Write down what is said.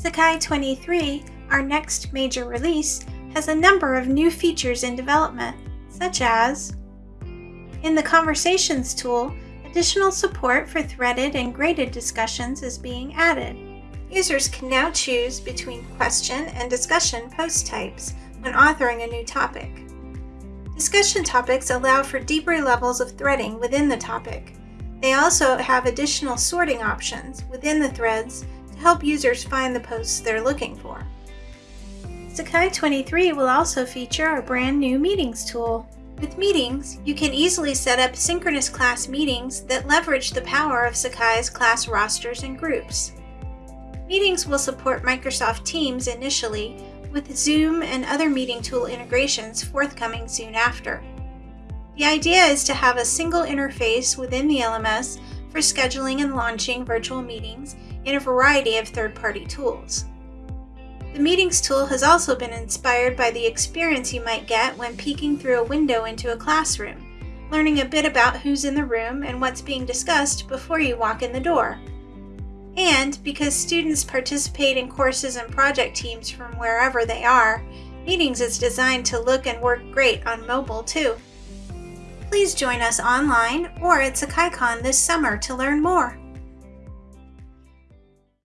Sakai 23, our next major release, has a number of new features in development, such as in the Conversations tool, additional support for threaded and graded discussions is being added. Users can now choose between question and discussion post types when authoring a new topic. Discussion topics allow for deeper levels of threading within the topic. They also have additional sorting options within the threads help users find the posts they're looking for. Sakai 23 will also feature a brand new Meetings tool. With Meetings, you can easily set up synchronous class meetings that leverage the power of Sakai's class rosters and groups. Meetings will support Microsoft Teams initially, with Zoom and other meeting tool integrations forthcoming soon after. The idea is to have a single interface within the LMS for scheduling and launching virtual meetings in a variety of third-party tools. The Meetings tool has also been inspired by the experience you might get when peeking through a window into a classroom, learning a bit about who's in the room and what's being discussed before you walk in the door. And because students participate in courses and project teams from wherever they are, Meetings is designed to look and work great on mobile too. Please join us online or at SakaiCon this summer to learn more.